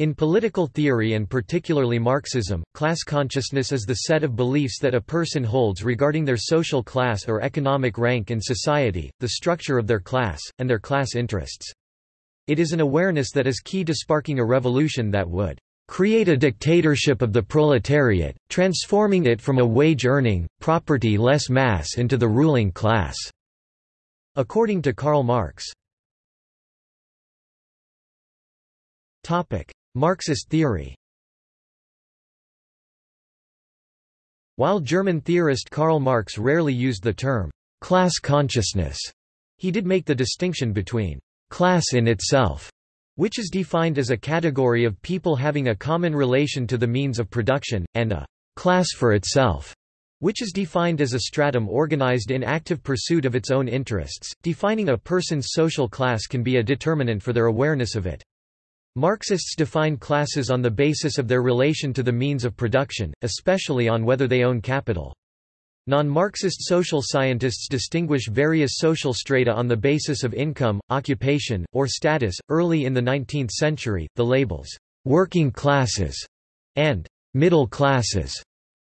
In political theory and particularly Marxism, class consciousness is the set of beliefs that a person holds regarding their social class or economic rank in society, the structure of their class, and their class interests. It is an awareness that is key to sparking a revolution that would create a dictatorship of the proletariat, transforming it from a wage-earning, property-less mass into the ruling class." According to Karl Marx. Marxist theory While German theorist Karl Marx rarely used the term class consciousness, he did make the distinction between class in itself, which is defined as a category of people having a common relation to the means of production, and a class for itself, which is defined as a stratum organized in active pursuit of its own interests. Defining a person's social class can be a determinant for their awareness of it. Marxists define classes on the basis of their relation to the means of production, especially on whether they own capital. Non-Marxist social scientists distinguish various social strata on the basis of income, occupation, or status. Early in the 19th century, the labels working classes and middle classes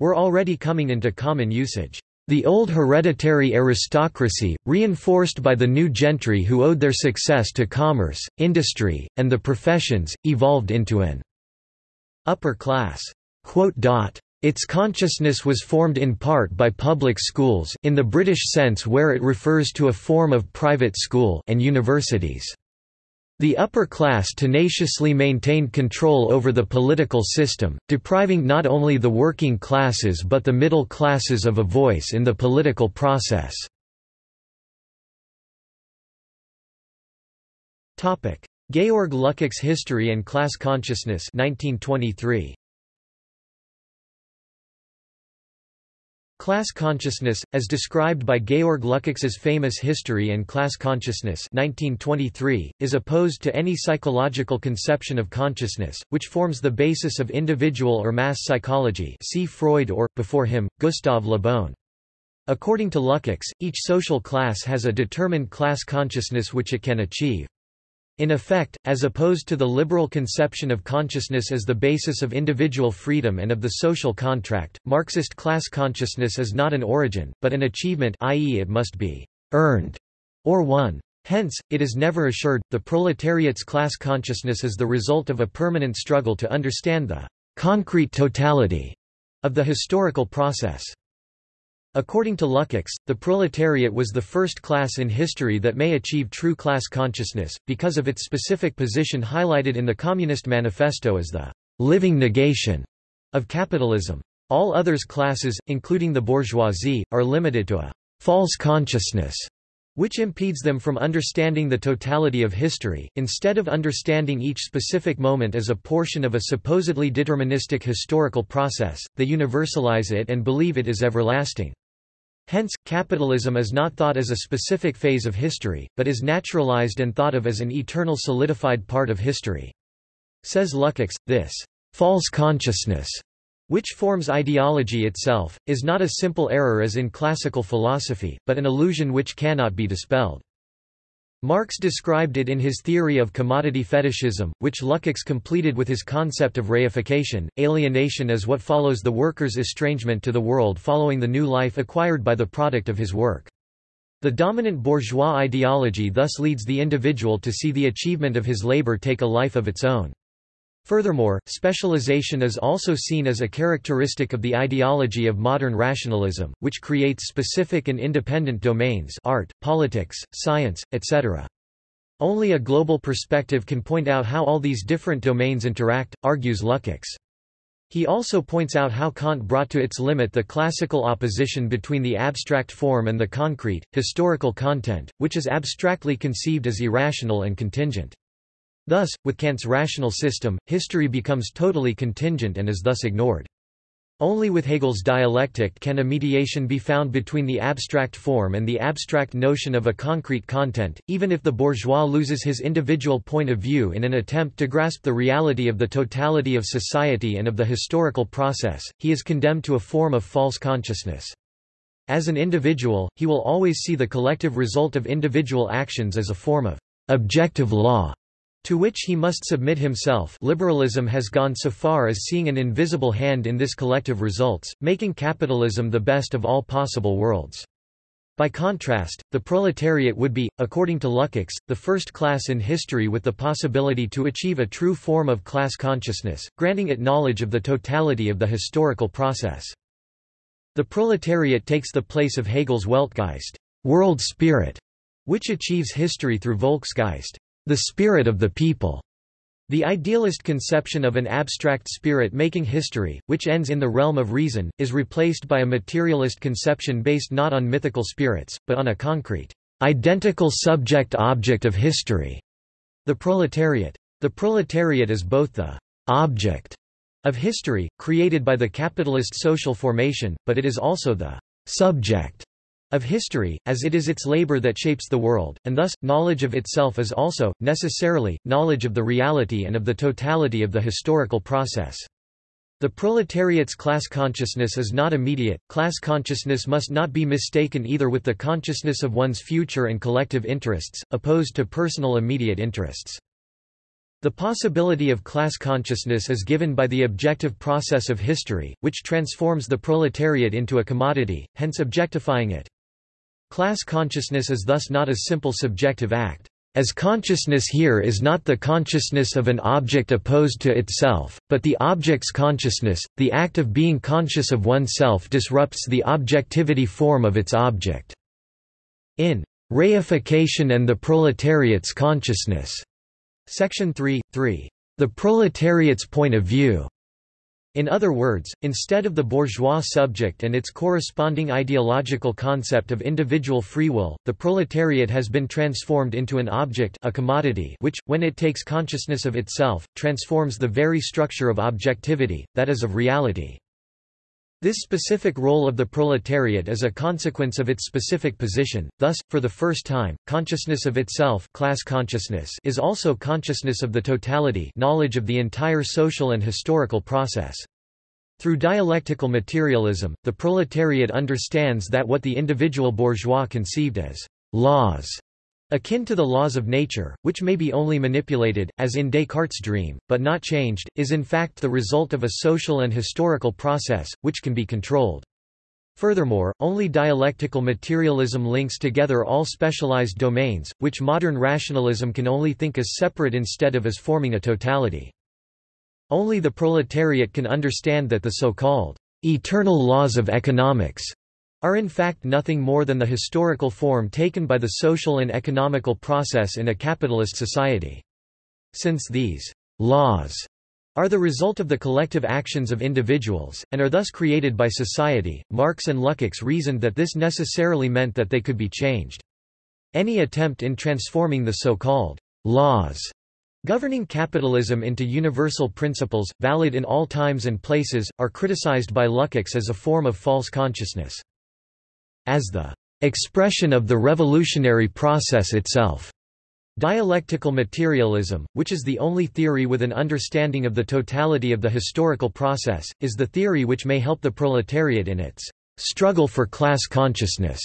were already coming into common usage. The old hereditary aristocracy, reinforced by the new gentry who owed their success to commerce, industry, and the professions, evolved into an upper class. Its consciousness was formed in part by public schools in the British sense where it refers to a form of private school and universities. The upper class tenaciously maintained control over the political system, depriving not only the working classes but the middle classes of a voice in the political process. Georg Lukács' History and Class Consciousness 1923. Class consciousness, as described by Georg Lukács's famous History and Class Consciousness 1923, is opposed to any psychological conception of consciousness, which forms the basis of individual or mass psychology see Freud or, before him, Gustave Le Bon. According to Lukács, each social class has a determined class consciousness which it can achieve. In effect, as opposed to the liberal conception of consciousness as the basis of individual freedom and of the social contract, Marxist class consciousness is not an origin, but an achievement i.e. it must be «earned» or won. Hence, it is never assured. The proletariat's class consciousness is the result of a permanent struggle to understand the concrete totality of the historical process. According to Lukács, the proletariat was the first class in history that may achieve true class consciousness, because of its specific position highlighted in the Communist Manifesto as the living negation of capitalism. All others classes, including the bourgeoisie, are limited to a false consciousness, which impedes them from understanding the totality of history. Instead of understanding each specific moment as a portion of a supposedly deterministic historical process, they universalize it and believe it is everlasting. Hence, capitalism is not thought as a specific phase of history, but is naturalized and thought of as an eternal solidified part of history. Says Lukács, this false consciousness, which forms ideology itself, is not a simple error as in classical philosophy, but an illusion which cannot be dispelled. Marx described it in his theory of commodity fetishism, which Lukács completed with his concept of reification, alienation as what follows the worker's estrangement to the world following the new life acquired by the product of his work. The dominant bourgeois ideology thus leads the individual to see the achievement of his labor take a life of its own. Furthermore, specialization is also seen as a characteristic of the ideology of modern rationalism, which creates specific and independent domains art, politics, science, etc. Only a global perspective can point out how all these different domains interact, argues Lukács. He also points out how Kant brought to its limit the classical opposition between the abstract form and the concrete, historical content, which is abstractly conceived as irrational and contingent. Thus, with Kant's rational system, history becomes totally contingent and is thus ignored. Only with Hegel's dialectic can a mediation be found between the abstract form and the abstract notion of a concrete content, even if the bourgeois loses his individual point of view in an attempt to grasp the reality of the totality of society and of the historical process, he is condemned to a form of false consciousness. As an individual, he will always see the collective result of individual actions as a form of objective law to which he must submit himself liberalism has gone so far as seeing an invisible hand in this collective results, making capitalism the best of all possible worlds. By contrast, the proletariat would be, according to Lukács, the first class in history with the possibility to achieve a true form of class consciousness, granting it knowledge of the totality of the historical process. The proletariat takes the place of Hegel's Weltgeist world spirit", which achieves history through Volksgeist the spirit of the people. The idealist conception of an abstract spirit making history, which ends in the realm of reason, is replaced by a materialist conception based not on mythical spirits, but on a concrete, identical subject-object of history. The proletariat. The proletariat is both the object of history, created by the capitalist social formation, but it is also the subject of history, as it is its labor that shapes the world, and thus, knowledge of itself is also, necessarily, knowledge of the reality and of the totality of the historical process. The proletariat's class consciousness is not immediate, class consciousness must not be mistaken either with the consciousness of one's future and collective interests, opposed to personal immediate interests. The possibility of class consciousness is given by the objective process of history, which transforms the proletariat into a commodity, hence objectifying it. Class consciousness is thus not a simple subjective act. As consciousness here is not the consciousness of an object opposed to itself, but the object's consciousness, the act of being conscious of oneself disrupts the objectivity form of its object. In Reification and the Proletariat's Consciousness, Section 3, 3. The proletariat's point of view in other words, instead of the bourgeois subject and its corresponding ideological concept of individual free will, the proletariat has been transformed into an object a commodity which, when it takes consciousness of itself, transforms the very structure of objectivity, that is of reality. This specific role of the proletariat is a consequence of its specific position, thus, for the first time, consciousness of itself class consciousness is also consciousness of the totality knowledge of the entire social and historical process. Through dialectical materialism, the proletariat understands that what the individual bourgeois conceived as laws akin to the laws of nature, which may be only manipulated, as in Descartes' dream, but not changed, is in fact the result of a social and historical process, which can be controlled. Furthermore, only dialectical materialism links together all specialized domains, which modern rationalism can only think as separate instead of as forming a totality. Only the proletariat can understand that the so-called eternal laws of economics are in fact nothing more than the historical form taken by the social and economical process in a capitalist society. Since these laws are the result of the collective actions of individuals, and are thus created by society, Marx and Lukács reasoned that this necessarily meant that they could be changed. Any attempt in transforming the so-called laws governing capitalism into universal principles, valid in all times and places, are criticized by Lukács as a form of false consciousness as the expression of the revolutionary process itself. Dialectical materialism, which is the only theory with an understanding of the totality of the historical process, is the theory which may help the proletariat in its struggle for class consciousness.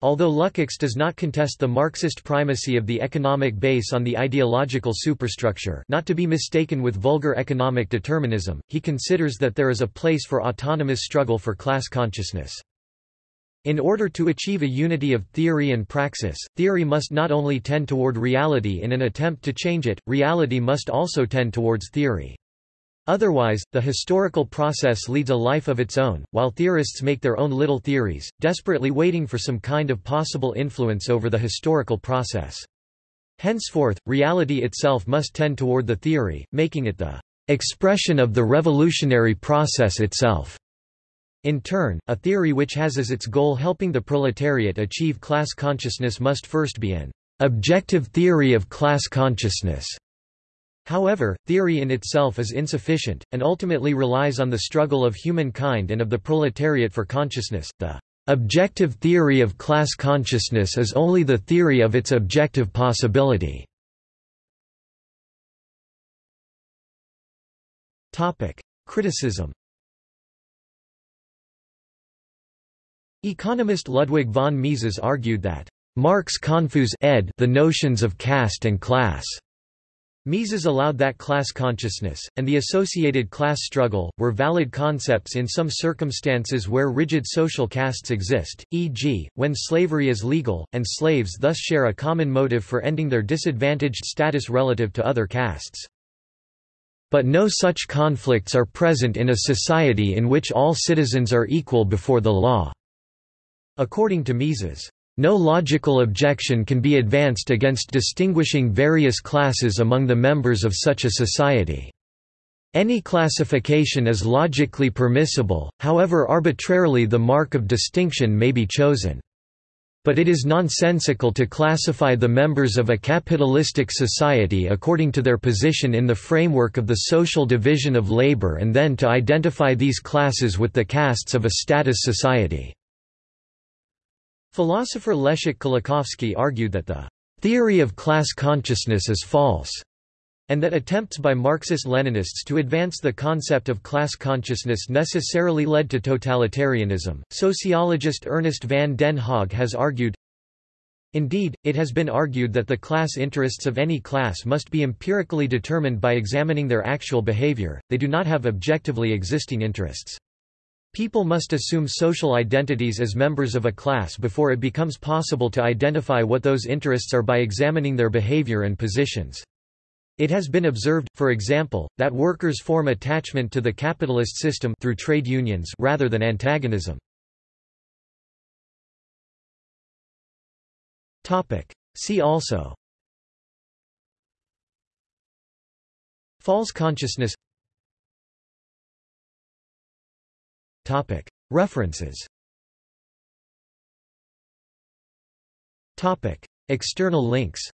Although Lukács does not contest the Marxist primacy of the economic base on the ideological superstructure not to be mistaken with vulgar economic determinism, he considers that there is a place for autonomous struggle for class consciousness. In order to achieve a unity of theory and praxis, theory must not only tend toward reality in an attempt to change it, reality must also tend towards theory. Otherwise, the historical process leads a life of its own, while theorists make their own little theories, desperately waiting for some kind of possible influence over the historical process. Henceforth, reality itself must tend toward the theory, making it the expression of the revolutionary process itself. In turn, a theory which has as its goal helping the proletariat achieve class consciousness must first be an objective theory of class consciousness. However, theory in itself is insufficient, and ultimately relies on the struggle of humankind and of the proletariat for consciousness. The objective theory of class consciousness is only the theory of its objective possibility. Criticism Economist Ludwig von Mises argued that Marx confuse ed the notions of caste and class. Mises allowed that class consciousness, and the associated class struggle, were valid concepts in some circumstances where rigid social castes exist, e.g., when slavery is legal, and slaves thus share a common motive for ending their disadvantaged status relative to other castes. But no such conflicts are present in a society in which all citizens are equal before the law. According to Mises, no logical objection can be advanced against distinguishing various classes among the members of such a society. Any classification is logically permissible, however arbitrarily the mark of distinction may be chosen. But it is nonsensical to classify the members of a capitalistic society according to their position in the framework of the social division of labor and then to identify these classes with the castes of a status society. Philosopher Leszek Kolakowski argued that the theory of class consciousness is false, and that attempts by Marxist-Leninists to advance the concept of class consciousness necessarily led to totalitarianism. Sociologist Ernest van den Haag has argued Indeed, it has been argued that the class interests of any class must be empirically determined by examining their actual behavior, they do not have objectively existing interests. People must assume social identities as members of a class before it becomes possible to identify what those interests are by examining their behavior and positions. It has been observed, for example, that workers form attachment to the capitalist system through trade unions rather than antagonism. See also False consciousness References. External links